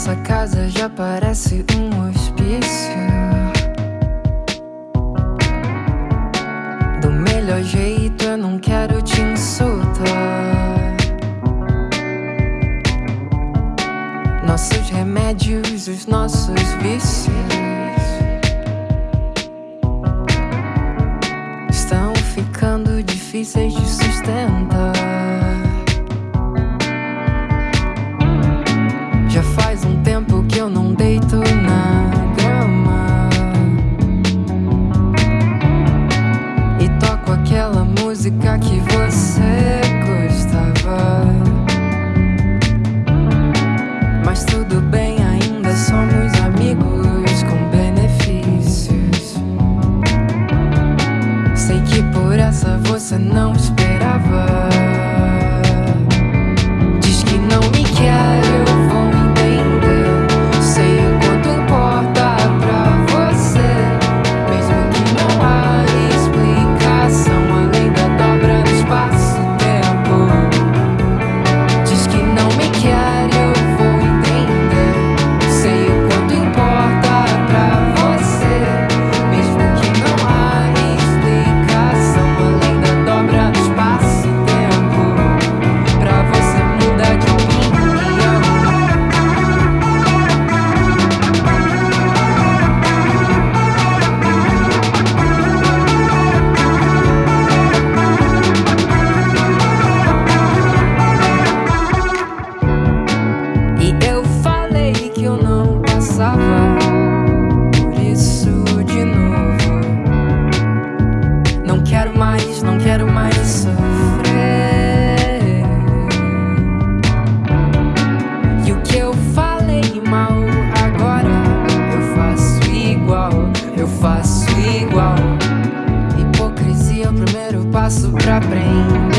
Essa casa já parece um hospício. Do melhor jeito eu não quero te insultar. Nossos remédios, os nossos vícios. Estão ficando difíceis de superar I know it's espaço para aprender.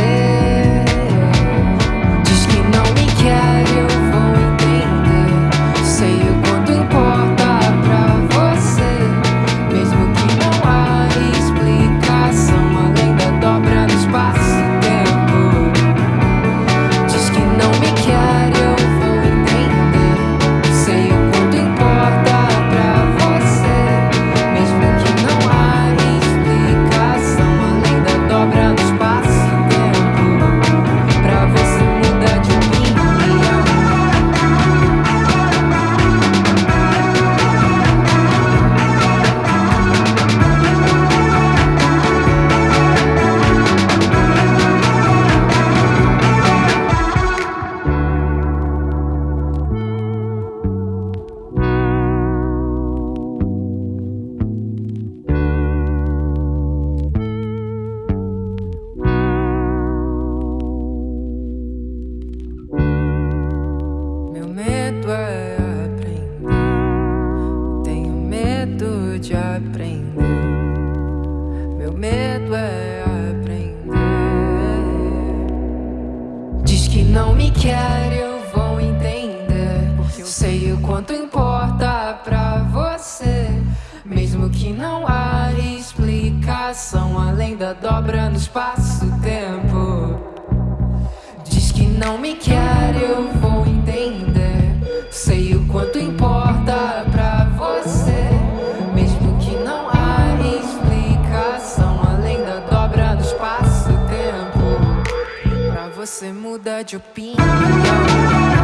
medo a aprender. Tenho medo de aprender. Meu medo é aprender. Diz que não me quer, eu vou entender. Porque eu sei o quanto importa pra você. Mesmo que não há explicação além da dobra no espaço-tempo. Diz que não me quer, eu vou você muda de opinião.